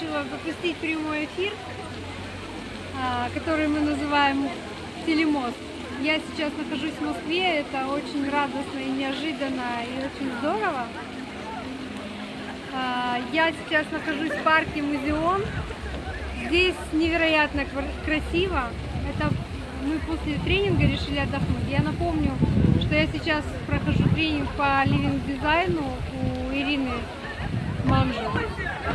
решила запустить прямой эфир, а, который мы называем Телемост. Я сейчас нахожусь в Москве, это очень радостно и неожиданно, и очень здорово. А, Я сейчас нахожусь в парке Музеон. Здесь невероятно красиво. Это мы после тренинга решили отдохнуть. Я напомню, что я сейчас прохожу тренинг по ливинг дизайну у Ирины Манжо.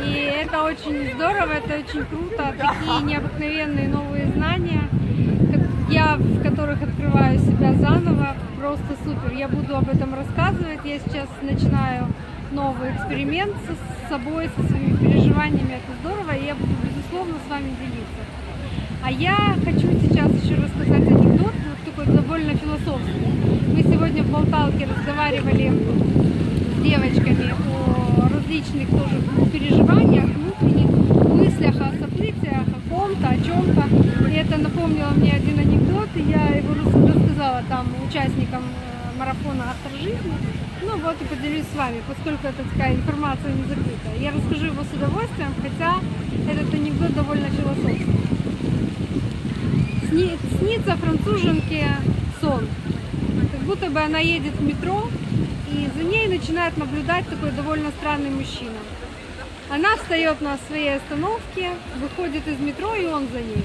И это очень здорово, это очень круто. Такие необыкновенные новые знания, я в которых открываю себя заново. Просто супер. Я буду об этом рассказывать. Я сейчас начинаю новый эксперимент с собой, со своими переживаниями. Это здорово. И я буду, безусловно, с вами делиться. А я хочу сейчас еще рассказать анекдот, вот такой довольно философский. Мы сегодня в Болталке разговаривали с девочками о различных тоже переживаниях, внутренних мыслях, о событиях, о ком-то, о чем-то. И это напомнило мне один анекдот, и я его рас- рассказала там участникам э, марафона «Автор жизни». Ну вот и поделюсь с вами, поскольку это такая информация не закрыта. Я расскажу его с удовольствием, хотя этот анекдот довольно философский. Сни- снится француженке сон. Как будто бы она едет в метро, и за ней начинает наблюдать такой довольно странный мужчина. Она встает на своей остановке, выходит из метро, и он за ней.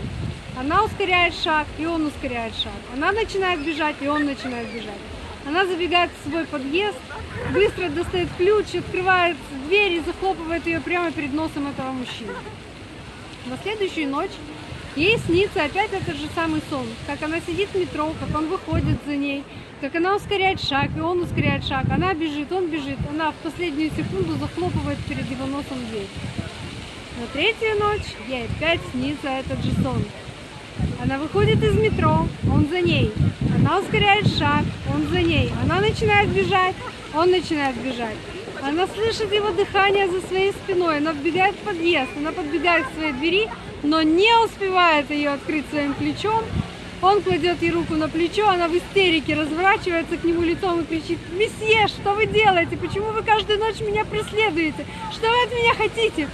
Она ускоряет шаг, и он ускоряет шаг. Она начинает бежать, и он начинает бежать. Она забегает в свой подъезд, быстро достает ключ, открывает дверь и захлопывает ее прямо перед носом этого мужчины. На следующую ночь ей снится опять этот же самый сон, как она сидит в метро, как он выходит за ней, как она ускоряет шаг, и он ускоряет шаг, она бежит, он бежит, она в последнюю секунду захлопывает перед его носом дверь. На третью ночь ей опять снится этот же сон. Она выходит из метро, он за ней. Она ускоряет шаг, он за ней. Она начинает бежать, он начинает бежать. Она слышит его дыхание за своей спиной. Она вбегает в подъезд, она подбегает к своей двери, но не успевает ее открыть своим плечом. Он кладет ей руку на плечо, она в истерике разворачивается к нему лицом и кричит, «Месье, что вы делаете? Почему вы каждую ночь меня преследуете? Что вы от меня хотите?»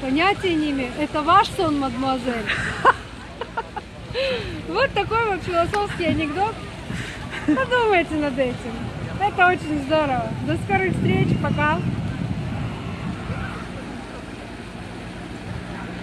Понятия не имею. Это ваш сон, мадемуазель. Вот такой вот философский анекдот. Подумайте над этим. Это очень здорово. До скорых встреч. Пока.